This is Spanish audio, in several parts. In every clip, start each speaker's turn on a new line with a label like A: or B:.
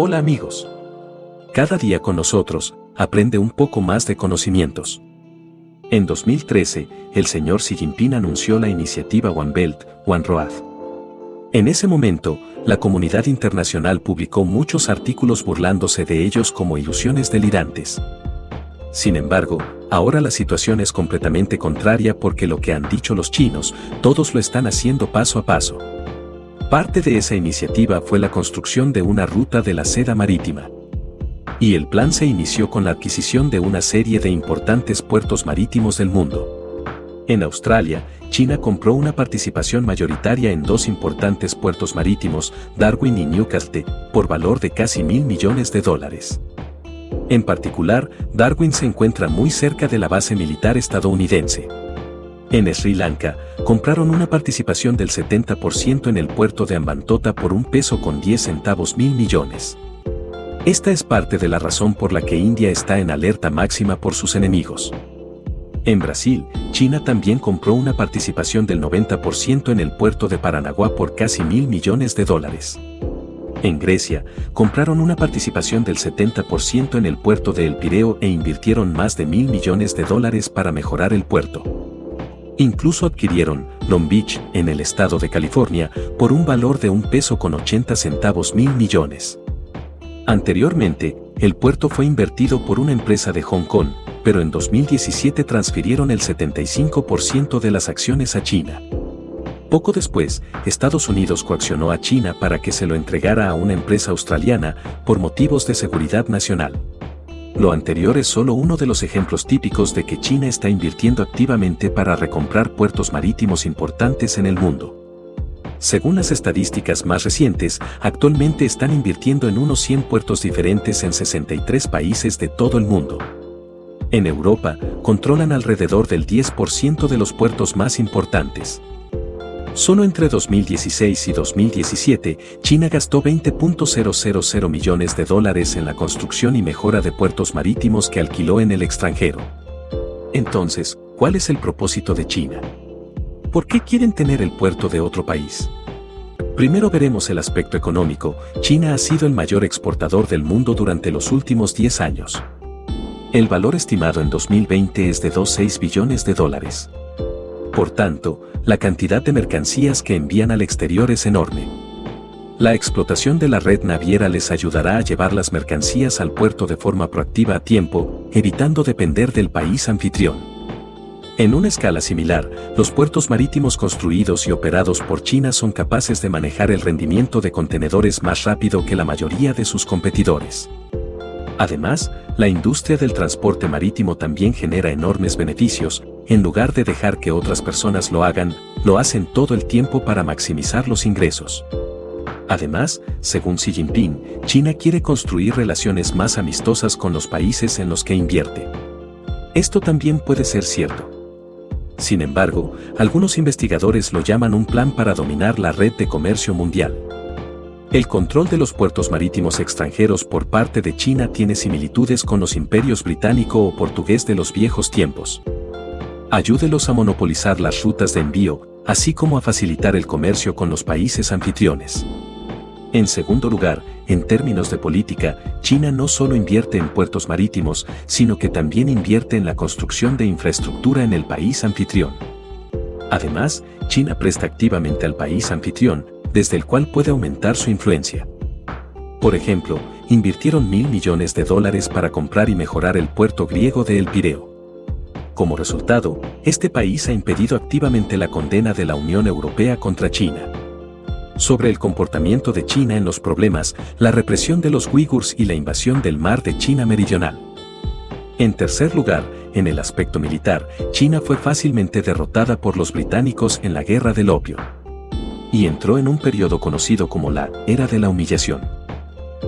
A: Hola amigos. Cada día con nosotros, aprende un poco más de conocimientos. En 2013, el señor Xi Jinping anunció la iniciativa One Belt, One Road. En ese momento, la comunidad internacional publicó muchos artículos burlándose de ellos como ilusiones delirantes. Sin embargo, ahora la situación es completamente contraria porque lo que han dicho los chinos, todos lo están haciendo paso a paso. Parte de esa iniciativa fue la construcción de una ruta de la seda marítima. Y el plan se inició con la adquisición de una serie de importantes puertos marítimos del mundo. En Australia, China compró una participación mayoritaria en dos importantes puertos marítimos, Darwin y Newcastle, por valor de casi mil millones de dólares. En particular, Darwin se encuentra muy cerca de la base militar estadounidense. En Sri Lanka, compraron una participación del 70% en el puerto de Ambantota por un peso con 10 centavos mil millones. Esta es parte de la razón por la que India está en alerta máxima por sus enemigos. En Brasil, China también compró una participación del 90% en el puerto de Paranaguá por casi mil millones de dólares. En Grecia, compraron una participación del 70% en el puerto de El Pireo e invirtieron más de mil millones de dólares para mejorar el puerto. Incluso adquirieron Long Beach, en el estado de California, por un valor de un peso con 80 centavos mil millones. Anteriormente, el puerto fue invertido por una empresa de Hong Kong, pero en 2017 transfirieron el 75% de las acciones a China. Poco después, Estados Unidos coaccionó a China para que se lo entregara a una empresa australiana por motivos de seguridad nacional. Lo anterior es solo uno de los ejemplos típicos de que China está invirtiendo activamente para recomprar puertos marítimos importantes en el mundo. Según las estadísticas más recientes, actualmente están invirtiendo en unos 100 puertos diferentes en 63 países de todo el mundo. En Europa, controlan alrededor del 10% de los puertos más importantes. Solo entre 2016 y 2017, China gastó 20.000 millones de dólares en la construcción y mejora de puertos marítimos que alquiló en el extranjero. Entonces, ¿cuál es el propósito de China? ¿Por qué quieren tener el puerto de otro país? Primero veremos el aspecto económico. China ha sido el mayor exportador del mundo durante los últimos 10 años. El valor estimado en 2020 es de 2,6 billones de dólares. Por tanto, la cantidad de mercancías que envían al exterior es enorme. La explotación de la red naviera les ayudará a llevar las mercancías al puerto de forma proactiva a tiempo, evitando depender del país anfitrión. En una escala similar, los puertos marítimos construidos y operados por China son capaces de manejar el rendimiento de contenedores más rápido que la mayoría de sus competidores. Además, la industria del transporte marítimo también genera enormes beneficios, en lugar de dejar que otras personas lo hagan, lo hacen todo el tiempo para maximizar los ingresos. Además, según Xi Jinping, China quiere construir relaciones más amistosas con los países en los que invierte. Esto también puede ser cierto. Sin embargo, algunos investigadores lo llaman un plan para dominar la red de comercio mundial. El control de los puertos marítimos extranjeros por parte de China tiene similitudes con los imperios británico o portugués de los viejos tiempos. Ayúdelos a monopolizar las rutas de envío, así como a facilitar el comercio con los países anfitriones. En segundo lugar, en términos de política, China no solo invierte en puertos marítimos, sino que también invierte en la construcción de infraestructura en el país anfitrión. Además, China presta activamente al país anfitrión, desde el cual puede aumentar su influencia. Por ejemplo, invirtieron mil millones de dólares para comprar y mejorar el puerto griego de El Pireo. Como resultado, este país ha impedido activamente la condena de la Unión Europea contra China. Sobre el comportamiento de China en los problemas, la represión de los uigurs y la invasión del mar de China Meridional. En tercer lugar, en el aspecto militar, China fue fácilmente derrotada por los británicos en la Guerra del Opio. Y entró en un periodo conocido como la Era de la Humillación.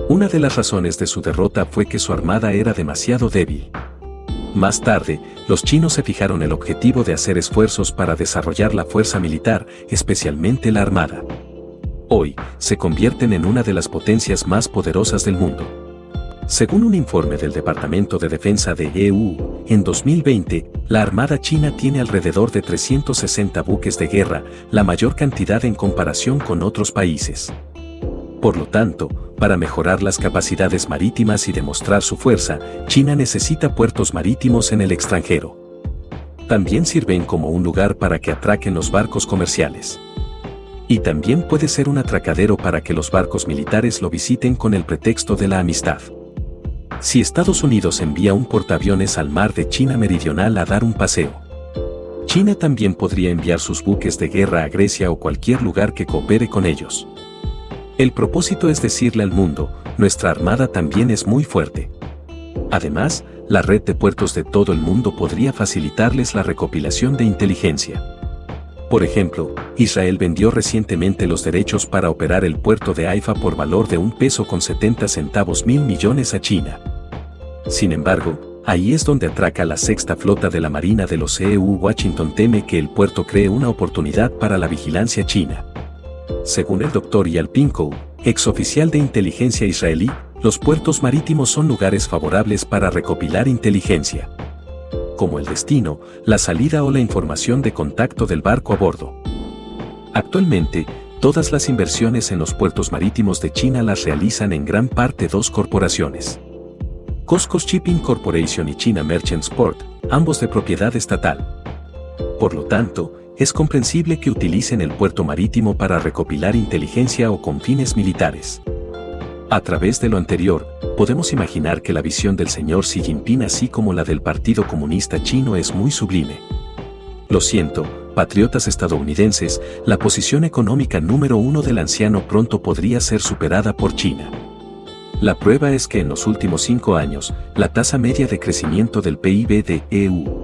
A: Una de las razones de su derrota fue que su armada era demasiado débil. Más tarde, los chinos se fijaron el objetivo de hacer esfuerzos para desarrollar la fuerza militar, especialmente la armada. Hoy, se convierten en una de las potencias más poderosas del mundo. Según un informe del Departamento de Defensa de EU, en 2020, la Armada China tiene alrededor de 360 buques de guerra, la mayor cantidad en comparación con otros países. Por lo tanto, para mejorar las capacidades marítimas y demostrar su fuerza, China necesita puertos marítimos en el extranjero. También sirven como un lugar para que atraquen los barcos comerciales. Y también puede ser un atracadero para que los barcos militares lo visiten con el pretexto de la amistad. Si Estados Unidos envía un portaaviones al mar de China Meridional a dar un paseo, China también podría enviar sus buques de guerra a Grecia o cualquier lugar que coopere con ellos. El propósito es decirle al mundo, nuestra armada también es muy fuerte. Además, la red de puertos de todo el mundo podría facilitarles la recopilación de inteligencia. Por ejemplo, Israel vendió recientemente los derechos para operar el puerto de Haifa por valor de un peso con 70 centavos mil millones a China. Sin embargo, Ahí es donde atraca la sexta flota de la Marina de los EU. Washington teme que el puerto cree una oportunidad para la vigilancia china. Según el doctor Yal Pinko, exoficial de inteligencia israelí, los puertos marítimos son lugares favorables para recopilar inteligencia. Como el destino, la salida o la información de contacto del barco a bordo. Actualmente, todas las inversiones en los puertos marítimos de China las realizan en gran parte dos corporaciones. Coscos Shipping Corporation y China Merchants Port, ambos de propiedad estatal. Por lo tanto, es comprensible que utilicen el puerto marítimo para recopilar inteligencia o con fines militares. A través de lo anterior, podemos imaginar que la visión del señor Xi Jinping así como la del Partido Comunista Chino es muy sublime. Lo siento, patriotas estadounidenses, la posición económica número uno del anciano pronto podría ser superada por China. La prueba es que en los últimos cinco años, la tasa media de crecimiento del PIB de EU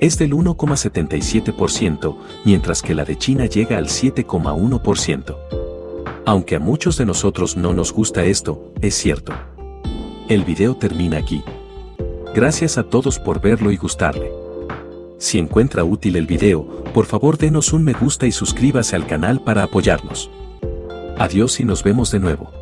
A: es del 1,77%, mientras que la de China llega al 7,1%. Aunque a muchos de nosotros no nos gusta esto, es cierto. El video termina aquí. Gracias a todos por verlo y gustarle. Si encuentra útil el video, por favor denos un me gusta y suscríbase al canal para apoyarnos. Adiós y nos vemos de nuevo.